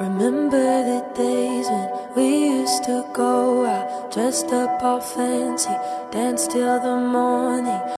Remember the days when we used to go out, dressed up all fancy, dance till the morning.